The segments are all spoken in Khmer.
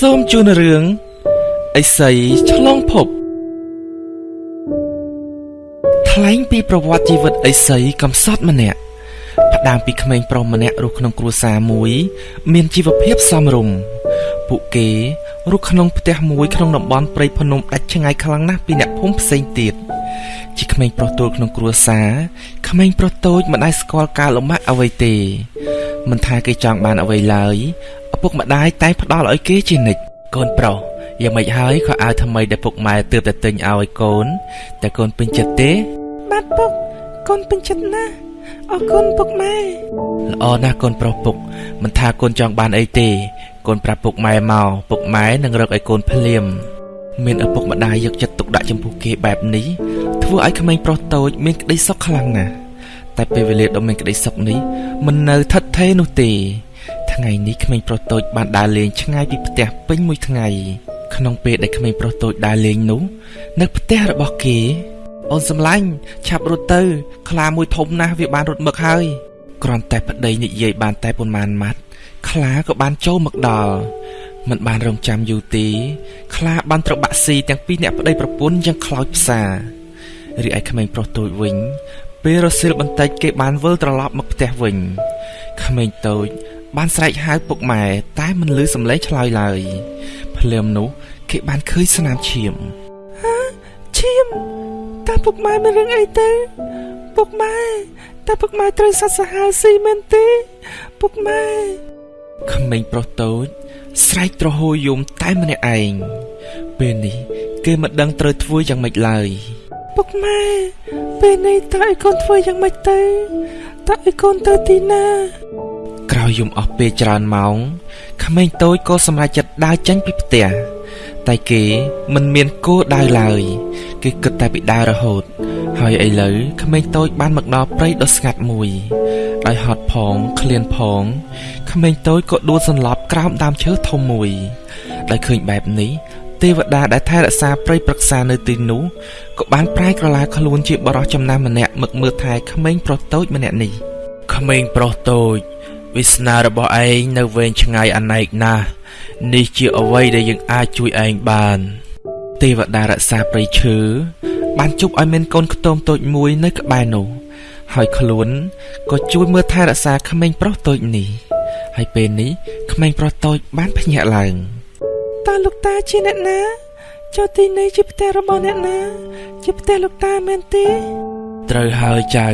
សូមជូនរឿងអិសីឆ្លងភពថ្លែងពីប្រវត្តិជីវិតអិសីកំសត់ម្នាក់ផ្ដើមពីក្មេងប្រុសម្នាក់រស់ក្នុងគ្រួសារមួយ មានជីវភាពសមរម្យពួកគេរស់ក្នុងផ្ទះមួយក្នុងតំបន់ព្រៃភ្នំដាច់ឆ្ងាយខ្លាំងណាស់ពីអ្នកភូមិផ្សេងទៀតជាក្មេងប្រុសតូចក្នុងគ្រួសារក្មេងប្រុសតូចមិនដែលស្គាល់ការលំបាកអ្វីទេមិនថាគេចង់បានអ្វីឡើយឪ ពុកម្ដាយតែងផ្ដល់ឲ្យគេជានិច្ចកូនប្រុសយ៉ាងម៉េចហើយខោអាវថ្មីដែលពុកម៉ែទើបតែទិញឲ្យកូនតែកូនពេញចិត្តទេ បាទពុកកូនពេញចិត្តណាស់អរគុណពុកម៉ែល្អណាស់កូនប្រុសពុកមិនថាកូនចង់បានអីទេ កូនប្រាប់ពុកម៉ែមកពុកម៉ែនឹងរកឲ្យកូនភ្លាមមានឪពុកម្ដាយយកចិត្តទុកដាក់ចំពោះគេបែបនេះធ្វើឲ្យក្មេងប្រុសតូចមានក្តីសុខខ្លាំងណាស់តែពេលវេលាដ៏មានក្តីសុខនេះមិននៅថិតថេរនោះទេ ថ្ងៃនេះក្មេងប្រុសតូចបានដើរលេងឆ្ងាយពីផ្ទះពេញមួយថ្ងៃក្នុងពេលដែលក្មេងប្រុសតូចដើរលេងនោះនៅផ្ទះរបស់គេ អូនសំឡាញ់ឆាប់រត់ទៅ ខ្លាមួយធំណាស់វាបានរត់មកហើយគ្រាន់តែប្តីនិយាយបានតែប៉ុន្មានម៉ាត់ខ្លាក៏បានចូលមកដល់មិនបានរងចាំយូរទេខ្លាបានត្របាក់ស៊ីទាំងពីរអ្នកប្តីប្រពន្ធយ៉ាងខ្លោចផ្សារីឯក្មេងប្រុសតូចវិញពេលរសៀលបន្តិចគេបានវិលត្រឡប់មកផ្ទះវិញក្មេងតូច បានស្រែកហៅពុកម៉ែតែមិនឮសំឡេងឆ្លើយឡើយភ្លាមនោះគេបានឃើញស្នាមឈាមហាឈាមតើពុកម៉ែមានរឿងអីទៅពុកម៉ែតើពុកម៉ែត្រូវសត្វសាហាវស៊ីមែនទេពុកម៉ែក្មេងប្រុសតូចស្រែកទ្រហោយំតែម្នាក់ឯងពេលនេះ គេមិនដឹងត្រូវធ្វើយ៉ាងម៉េចឡើយពុកម៉ែពេលនេះតើឲ្យកូនធ្វើយ៉ាងម៉េចទៅតើឲ្យកូនទៅទីណា ក្រោយយំអស់ពេលច្រើនម៉ោងក្មេងតូចក៏សម្រេចចិត្តដើរចេញពីផ្ទះតែគេមិនមានគោលដៅឡើយ គេគិតតែពីដើររហូត ហើយឥឡូវក្មេងតូចបានមកដល់ព្រៃដ៏ស្ងាត់មួយដោយហត់ផងឃ្លានផងក្មេងតូចក៏ដួលសន្លប់ក្រោមដើមឈើធំមួយដោយឃើញបែបនេះទេវតាដែលថែរក្សាព្រៃប្រឹក្សានៅទីនោះក៏បានប្រែក្រឡាខ្លួនជាបរិសចំណាស់ម្នាក់មកមើលថែក្មេងប្រុសតូចម្នាក់នេះក្មេងប្រុសតូច វាសនារបស់ឯងនៅវែងឆ្ងាយអនេកណាស់នេះជាអ្វីដែលយើងអាចជួយឯងបាន ទេវតារក្សាព្រៃឈើបានជប់ឲ្យមានកូនខ្ទមតូចមួយនៅក្បែរនោះ ហើយខ្លួនក៏ជួយមើលថែរក្សាក្មេងប្រុសតូចនេះ ហើយពេលនេះក្មេងប្រុសតូចបានភ្ញាក់ឡើងតើលោកតាជាអ្នកណាចុះទីនេះជាផ្ទះរបស់អ្នកណា ជាផ្ទះលោកតាមែនទេត្រូវហើយចៅ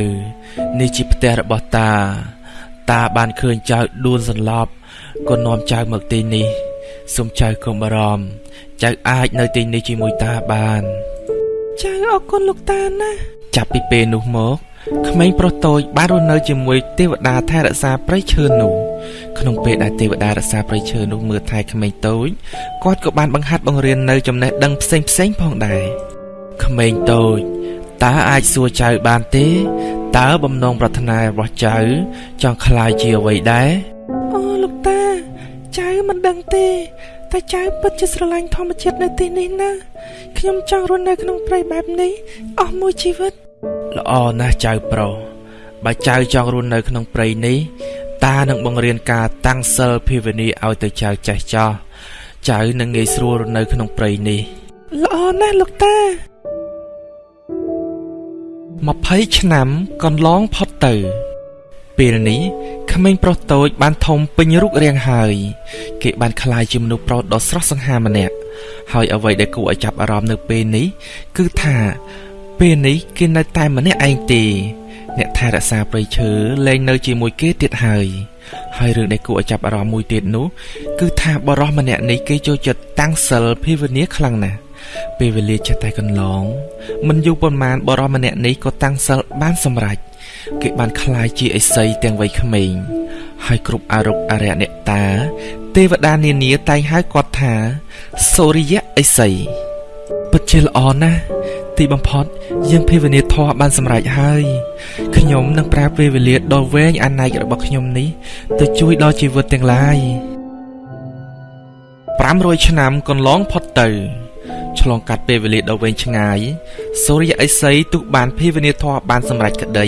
នេះជាផ្ទះរបស់តា តាបានឃើញចៅដួលសន្លប់ក៏នាំចៅមកទីនេះសូមចៅកុំបារម្ភចៅអាចនៅទីនេះជាមួយតាបានចៅអរគុណលោកតាណាចាប់ពីពេលនោះមកក្មេងប្រុសតូចបានរស់នៅជាមួយទេវតាថែរក្សាព្រៃឈើនោះក្នុងពេលដែលទេវតារក្សាព្រៃឈើនោះមើលថែក្មេងតូចគាត់ក៏បានបង្ហាត់បង្រៀននៅចំណេះដឹងផ្សេងផ្សេងផងដែរក្មេងតូចតើអាចសួរចៅបានទេ តើបំណងប្រាថ្នារបស់ចៅចង់ក្លាយជាអ្វីដែរអូលោកតាចៅមិនដឹងទេតែចៅពិតជាស្រឡាញ់ធម្មជាតិនៅទីនេះណាខ្ញុំចង់រស់នៅក្នុងព្រៃបែបនេះអស់មួយជីវិតល្អណាស់ចៅប្រុសបើចៅចង់រស់នៅក្នុងព្រៃនេះតានឹងបង្រៀនការតាំងសិលភាវនាឲ្យទៅចៅចេះចោះចៅនឹងងាយស្រួលរស់នៅក្នុងព្រៃនេះល្អណាស់លោកតា 20ឆ្នាំកន្លងផុតទៅ ពេលនេះក្មេងប្រុសតូចបានធំពេញរូបរាងហើយ គេបានក្លាយជាមនុស្សប្រុសដ៏ស្រស់សង្ហាម្នាក់ហើយអ្វីដែលគួរឲ្យចាប់អារម្មណ៍នៅពេលនេះ គឺថាពេលនេះគេនៅតែម្នាក់ឯងទេ អ្នកថែរក្សាព្រៃឈើលែងនៅជាមួយគេទៀតហើយហើយរឿងដែលគួរឲ្យចាប់អារម្មណ៍មួយទៀតនោះ គឺថាបរោះម្នាក់នេះគេចូលចិត្តតាំងសិលភាវនាខ្លាំងណាស់ ពេលវេលាចេះតែកន្លងមិនយូរប៉ុន្មានបរោះម្នាក់នេះក៏តាំងសិលបានសម្រេចគេបានคลายជាអិសីទាំងវ័យក្មេងហើយគ្រប់អរុគអរិយអ្នកតា ទេវតានានាតែងហៅគាត់ថាសូរិយអិសីពិតជាល្អណាស់ទីបំផុតយើងភាវនាធម៌បានសម្រេចហើយខ្ញុំនឹងប្រើពេលវេលាដ៏វែងអនេករបស់ខ្ញុំនេះទៅជួយដល់ជីវិតទាំងឡាយ500ឆ្នាំកន្លងផុតទៅ ឆ្លងកាត់ពេលវេលាដ៏វែងឆ្ងាយសូរិយអេសីទោះបានភាវនាធម៌បានសម្រេចក្តី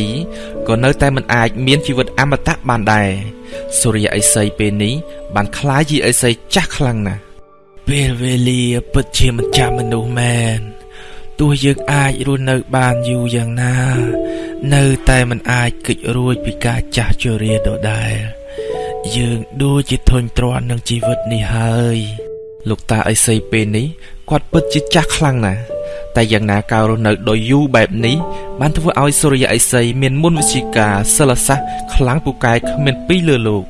ក៏នៅតែមិនអាចមានជីវិតអមតៈបានដែរសូរិយអេសីពេលនេះបានคล้ายជាអេសីចាស់ខ្លាំងណាស់ ពេលវេលាពិតជាមិនចាំមនុស្សមែនទោះយើងអាចរស់នៅបានយូរយ៉ាងណា នៅតែមិនអាចគេចរួចពីការចាស់ជរាដដែលយើងដូចជាធុញទ្រាន់នឹងជីវិតនេះហើយ លោកតាអីសីពេលនេះគាត់ពិតជាចាស់ខ្លាំងណាស់តែយ៉ាងណាការរស់នៅដោយយូរបែបនេះបានធ្វើឲ្យសូរ្យអិសីមានមុនវិជ្ជាការសិលសាស្ត្រខ្លាំងពូកែគ្មានពីរលើលោក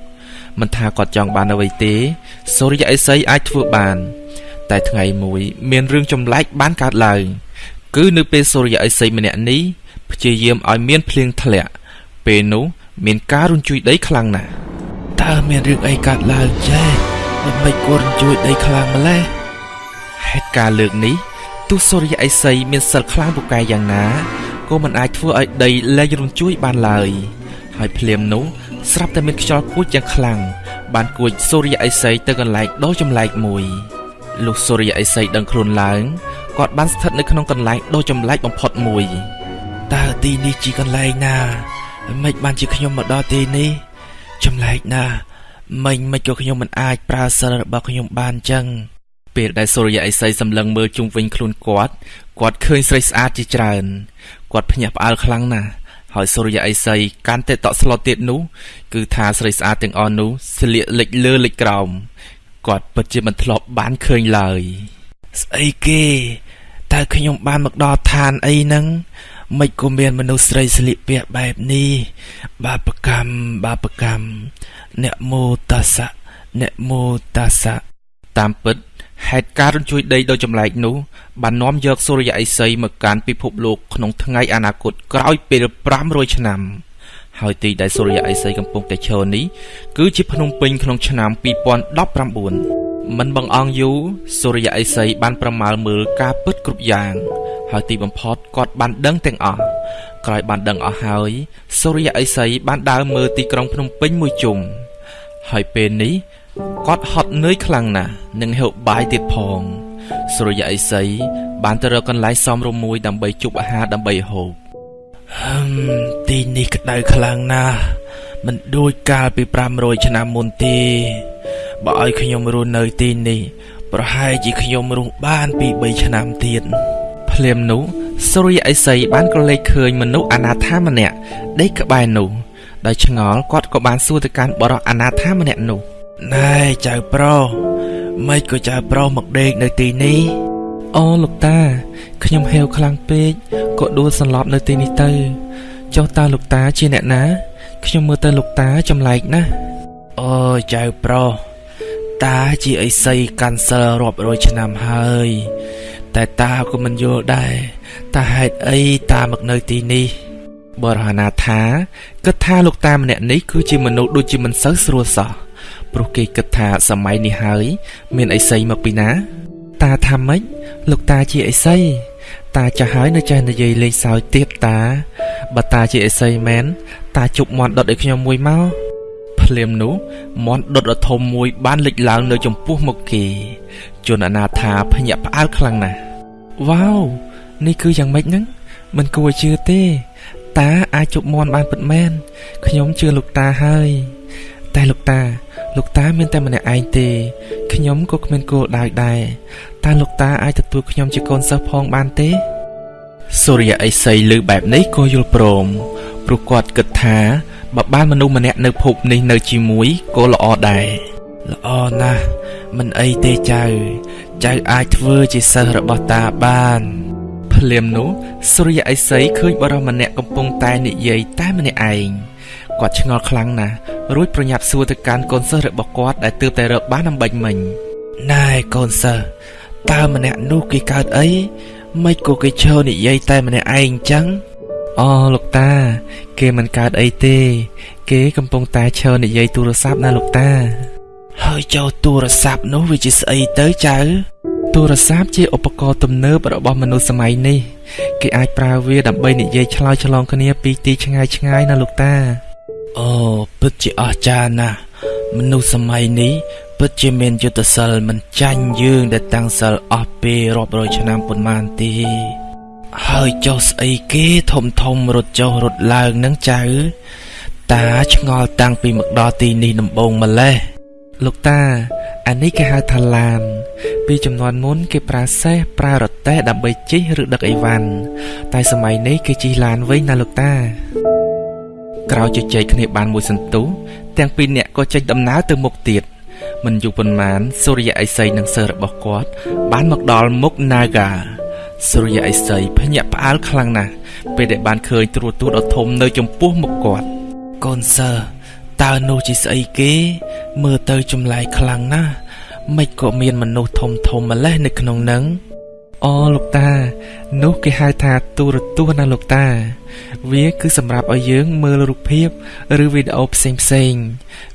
មិនថាគាត់ចង់បានអ្វីទេសូរ្យអិសីអាចធ្វើបាន តែថ្ងៃមួយ មានរឿងចម្លែកបានកើតឡើងគឺនៅពេលសូរ្យអិសីម្នាក់នេះព្យាយាមឲ្យមានភ្លៀងធ្លាក់ពេលនោះមានការរញ្ជួយដីខ្លាំងណាស់តើមានរឿងអីកើតឡើងចេះ មិនមិនគួររញ្ជួយដីខ្លាំងម្ល៉េះហេតុការណ៍លើកនេះទោះសូរ្យអេសីមានសិលខ្លាំងពូកែយ៉ាងណាក៏មិនអាចធ្វើឲ្យដីលែងរញ្ជួយបានឡើយហើយភ្លាមនោះស្រាប់តែមានខ្យល់គួចយ៉ាងខ្លាំងបានគួចសូរ្យអេសីទៅកន្លែងដ៏ចម្លែកមួយលុះសូរ្យអេសីដឹងខ្លួនឡើងគាត់បានស្ថិតនៅក្នុងកន្លែងដ៏ចម្លែកបំផុតមួយតើទីនេះជាកន្លែងណាមិនបានជាខ្ញុំមកដល់ទីនេះចម្លែកណាស់ មិញមិនក៏ខ្ញុំមិនអាចប្រើសិលរបស់ខ្ញុំបានចឹងពេលដែលសូរ្យអេសីសម្លឹងមើលជុំវិញខ្លួនគាត់គាត់ឃើញស្រីស្អាតជាច្រើនគាត់ភ្ញាក់ផ្អើលខ្លាំងណាស់ហើយសូរ្យអេសីកាន់តែតក់ស្លុតទៀតនោះគឺថាស្រីស្អាតទាំងអស់នោះស្លៀកលិចលើលិចក្រោមគាត់ពិតជាមិនធ្លាប់បានឃើញឡើយស្អីគេតើខ្ញុំបានមកដល់ឋានអីហ្នឹង មិនក៏មានមនុស្សស្រីស្លៀកពាក់បែបនេះ បាបកម្មបាបកម្មអ្នកមោតសៈអ្នកមោតសៈតាមពិតហេតុការរញ្ជួយដីដ៏ចម្លែកនោះបាននាំយកសូរ្យអិសីមកកាន់ពិភពលោកក្នុងថ្ងៃអនាគតក្រោយពេល500ឆ្នាំហើយទីដែលសូរ្យអិសីកំពុងតែឈរនេះគឺជាភ្នំពេញក្នុងឆ្នាំ2019មិនបងអង្គយូរសូរ្យអិសីបានប្រមាលមើលការពិតគ្រប់យ៉ាង ហើយទីបំផុតគាត់បានដឹងទាំងអស់ក្រោយបានដឹងអស់ហើយសូរ្យអិសីបានដើរមើលទីក្រុងភ្នំពេញមួយជុំហើយពេលនេះគាត់ហត់នឿយខ្លាំងណាស់និងហូបបាយទៀតផងសុរិយអេសីបានទៅរកកន្លែងសមរម្យមួយដើម្បីជប់អាហារដើម្បីហូបហឹមទីនេះក្តៅខ្លាំងណាស់មិនដូចកាលពី500ឆ្នាំមុនទេបើឲ្យខ្ញុំរស់នៅទីនេះប្រហែលជាខ្ញុំរស់បានពី3ឆ្នាំទៀត ភ្លាមនោះសុរិយអេសីបានក៏លេចឃើញមនុស្សអនាថាម្នាក់ដេកក្បែរនោះដោយឆ្ងល់គាត់ក៏បានសួរទៅកាន់បរិសអនាថាម្នាក់នោះណែចៅប្រុសមិនក៏ចៅប្រុសមកដេកនៅទីនេះអូលោកតាខ្ញុំហេវខ្លាំងពេកក៏ដួលសន្លប់នៅទីនេះទៅចុះតើលោកតាជាអ្នកណា ខ្ញុំមើលទៅលោកតាចម្លែកណាស់អូចៅប្រុសតាជាអីសីកាន់សិលរាប់រយឆ្នាំហើយ តែតាក៏មិនយល់ដែរតើហេតុអីតាមកនៅទីនេះបរហណាថាគិតថាលោកតាម្នាក់នេះគឺជាមនុស្សដូចជាមិនសូវស្រួលសោះព្រោះគេគិតថាសម័យនេះហើយ មានអីសីមកពីណា តាថាម៉េចលោកតាជាអីសីតាចាស់ហើយនៅចេះនិយាយលេងសើចទៀតតាបើតាជាអីសីមែនតាជប់មន់ដុតឲ្យខ្ញុំមួយមក ភ្លាមនោះមន់ដុតដ៏ធំមួយបានលេចឡើងនៅចំពោះមុខគេជនអនាថាភ្ញាក់ផ្អើលខ្លាំងណាស់វ៉ាវនេះគឺយ៉ាងម៉េចហ្នឹងមិនគួរជឿទេ តាអាចជប់មន់បានពិតមែនខ្ញុំជឿលោកតាហើយតែលោកតា លោកតាមានតែម្នាក់ឯងទេខ្ញុំក៏គ្មានគោលដៅដែរតើលោកតាអាចទទួលខ្ញុំជាកូនសិស្សផងបានទេសូរ្យអេសីលើបែបនេះក៏យល់ព្រមព្រោះគាត់គិតថា បើបានមនុស្សម្នាក់នៅភពនេះនៅជាមួយក៏ល្អដែរល្អណាស់មិនអីទេចៅចៅអាចធ្វើជាសិស្សរបស់តាបានភ្លាមនោះសូរ្យអេសីឃើញបរិសម្នាក់កំពុងតែនិយាយតែម្នាក់ឯងគាត់ឆ្ងល់ខ្លាំងណាស់រួចប្រញាប់សួរទៅកាន់កូនសិស្សរបស់គាត់ដែលទើបតែរកបានអំបញ្ញមិញណែកូនសិស្សតើម្នាក់នោះគេកើតអីមិនក៏គេឈរនិយាយតែម្នាក់ឯងអញ្ចឹង អូលោកតា គេមិនកើតអីទេ គេកំពុងតែឈរនិយាយទូរស័ព្ទណាលោកតា ហើយចូលទូរស័ព្ទនោះវាជាស្អីទៅចៅទូរស័ព្ទជាឧបករណ៍ទំនើបរបស់មនុស្សសម័យនេះ គេអាចប្រើវាដើម្បីនិយាយឆ្លើយឆ្លងគ្នាពីទីឆ្ងាយឆ្ងាយណាលោកតាអូពិតជាអស្ចារ្យណាស់មនុស្សសម័យនេះពិតជាមានយុទ្ធសិលមិនចាញ់យើងដែលតាំងសិលអស់ពេលរាប់រយឆ្នាំប៉ុន្មានទេ ហើយចុះស្អីគេធំធំរត់ចុះរត់ឡើងនឹងចៅ តាឆ្ងល់តាំងពីមកដល់ទីនេះដំបូងម្លេះលោកតាអានេះគេហៅថាឡាន ពីចំនួនមុនគេប្រើសេះប្រើរទេះដើម្បីជិះឬដឹកអីវ៉ាន់តែសម័យនេះគេជិះឡានវិញណាលោកតាក្រោយជជែកគ្នាបានមួយសន្ទុះទាំងពីរនាក់ក៏ចេញដំណើរទៅមុខទៀតមិនយូរប៉ុន្មានសូរិយឥសីនិងសិស្សរបស់គាត់បានមកដល់មុខ Naga សូរិយឥសីភ្ញាក់ផ្អើលខ្លាំងណាស់ពេលដែលបានឃើញត្រួតទួដ៏ធំនៅចំពោះមុខគាត់កូនសិស្សតើនោះជាស្អីគេ មើលទៅចម្លែកខ្លាំងណាស់មិនក៏មានមនុស្សធំធំម្លេះនៅក្នុងនឹងអូលោកតា នោះគេហៅថាទូរទស្សន៍ណាលោកតា វាគឺសម្រាប់ឲ្យយើងមើលរូបភាពឬវីដេអូផ្សេងផ្សេង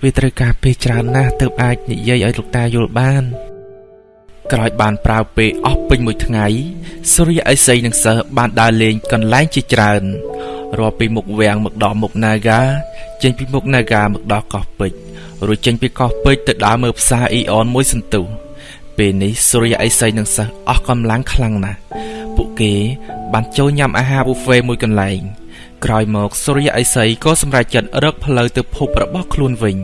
វាត្រូវការពេលច្រើនណាស់ទើបអាចនិយាយឲ្យលោកតាយល់បាន ក្រោយបានប្រើពេលអស់ពេញមួយថ្ងៃសូរ្យអេសីនិងសិស្សបានដើរលេងកន្លែងជាច្រើនរាប់ពីមុខវាំងមកដល់មុខ Naga ចេញពីមុខ Naga មកដល់កោះពេជ្ររួចចេញពីកោះពេជ្រទៅដើរមើលផ្សារអ៊ីអនមួយសន្ទុះពេលនេះសូរ្យអេសីនិងសិស្សអស់កម្លាំងខ្លាំងណាស់ពួកគេ បានចូលញ៉ាំអាហារប៊ូហ្វេមួយកន្លែង ក្រោយមកសូរ្យអេសីក៏សម្រេចចិត្តរកផ្លូវទៅភពរបស់ខ្លួនវិញ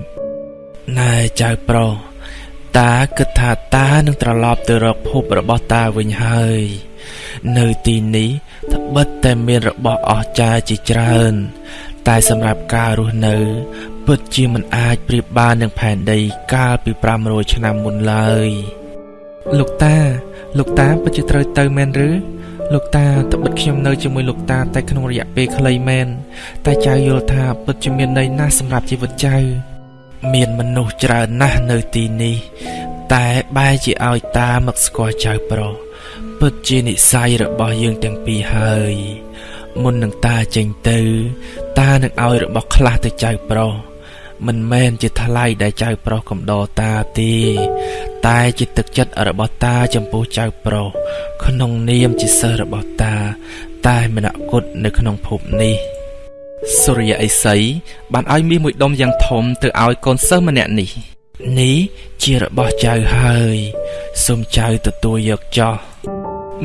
ណែចៅប្រុស តាគិតថាតានឹងត្រឡប់ទៅរកភពរបស់តាវិញហើយ នៅទីនេះត្បិតតែមានរបស់អស្ចារ្យជាច្រើន តែសម្រាប់ការរស់នៅពិតជាមិនអាចប្រៀបបាននឹងផែនដីកាលពី500ឆ្នាំមុនឡើយលោកតា លោកតាពិតជាត្រូវទៅមែនឬលោកតាត្បិតខ្ញុំនៅជាមួយលោកតាតែក្នុងរយៈពេលខ្លីមែនតែចៅយល់ថាពិតជាមានន័យណាស់សម្រាប់ជីវិតចៅ មានមនុស្សច្រើនណាស់នៅទីនេះ តែបែរជាឲ្យតាមកស្គាល់ចៅប្រុសពិតជានិស័យរបស់យើងទាំងពីរហើយមុននឹងតាចេញទៅ តានឹងឲ្យរបស់ខ្លះទៅចៅប្រុសមិនមែនជាថ្លៃដែលចៅប្រុសកំដរតាទេតែជាទឹកចិត្តរបស់តាចំពោះចៅប្រុសក្នុងនាមជាសិស្សរបស់តា តែមនគុតនៅក្នុងភពនេះ សូរិយឥសីបានឲ្យមាសមួយដុំយ៉ាងធំទៅឲ្យកូនសិស្សម្នាក់នេះ នេះជារបស់ចៅហើយសូមចៅទទួលយកចោះ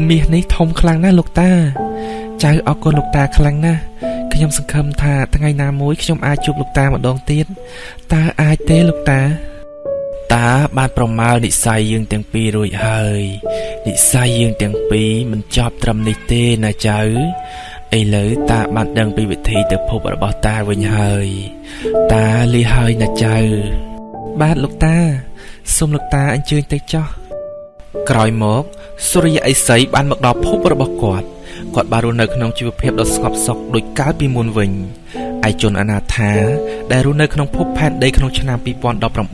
មាសនេះធំខ្លាំងណាស់លោកតា ចៅអរគុណលោកតាខ្លាំងណាស់ខ្ញុំសង្ឃឹមថាថ្ងៃណាមួយខ្ញុំអាចជួបលោកតាម្ដងទៀតតើអាចទេលោកតាតាបានប្រមាលនិស័យយើងទាំងពីររួចហើយនិស័យយើងទាំងពីរមិនចប់ត្រឹមនេះទេណាចៅ ឥឡូវតាបានដឹងពីវិធីទៅភពរបស់តាវិញហើយ តាលីហើយណាចៅ បាទលោកតាសូមលោកតាអញ្ជើញទៅចោះក្រោយមកសូរិយឥសីបានមកដល់ភពរបស់គាត់គាត់បានរស់នៅក្នុងជីវភាពដ៏ស្ងប់សុខដូចកាលពីមុនវិញឯជនអនាថាដែលរស់នៅក្នុងភពផែនដីក្នុងឆ្នាំ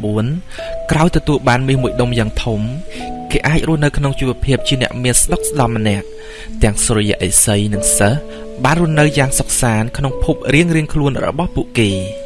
2019ក្រោយទទួលបានមាសមួយដុំយ៉ាងធំគេអាចរស់នៅក្នុងជីវភាពជាអ្នកមានស្ដុកស្ដំម្នាក់ទាំងសុរិយឥសីនិងសិស្ស បានរស់នៅយ៉ាងសុខសាន្តក្នុងភពរៀងៗខ្លួនរបស់ពួកគេ។